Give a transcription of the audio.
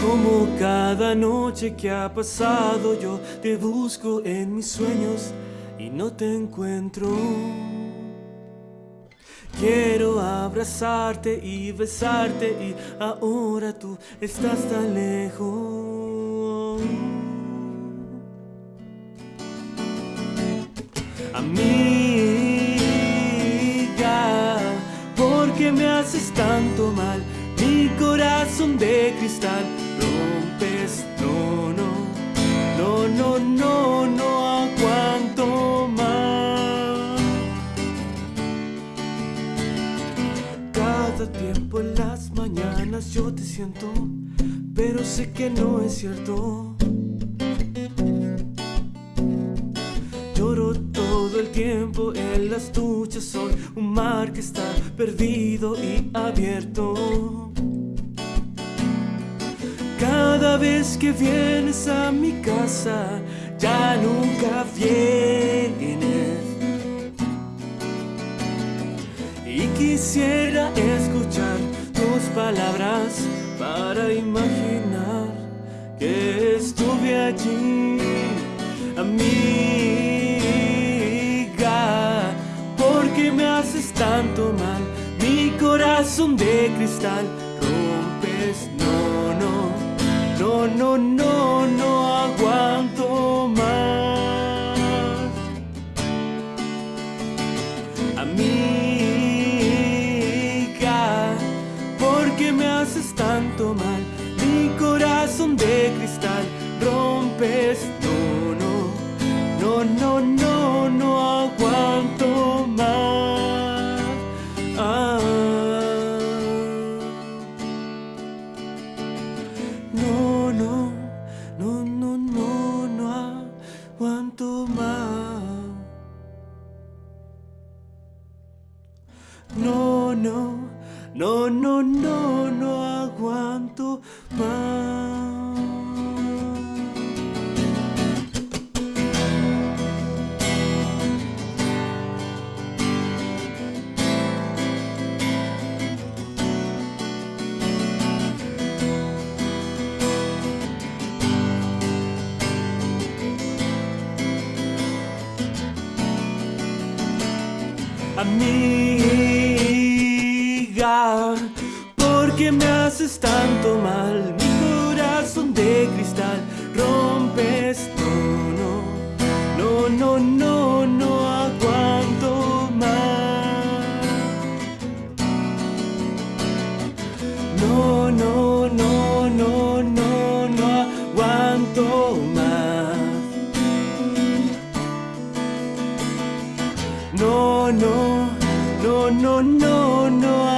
Como cada noche que ha pasado yo te busco en mis sueños y no te encuentro. Quiero abrazarte y besarte y ahora tú estás tan lejos. Amiga, ¿por qué me haces tanto mal? De cristal rompes, no, no, no, no, no, no aguanto más. Cada tiempo en las mañanas yo te siento, pero sé que no es cierto. Lloro todo el tiempo en las duchas, soy un mar que está perdido y abierto. Cada vez que vienes a mi casa, ya nunca vienes. Y quisiera escuchar tus palabras para imaginar que estuve allí, amiga. porque me haces tanto mal? Mi corazón de cristal rompes, no, no, no, no, no, no aguanto más. Amiga, ¿por qué me haces tanto mal? Mi corazón de cristal rompes, no, no, no, no, no, No, no, no, no, no, no aguanto más. Amiga, ¿por qué me haces tanto mal? Mi corazón de cristal rompes, no, no, no, no, no, no aguanto más. No, no, no, no, no, no aguanto más. No, no, no, no, no,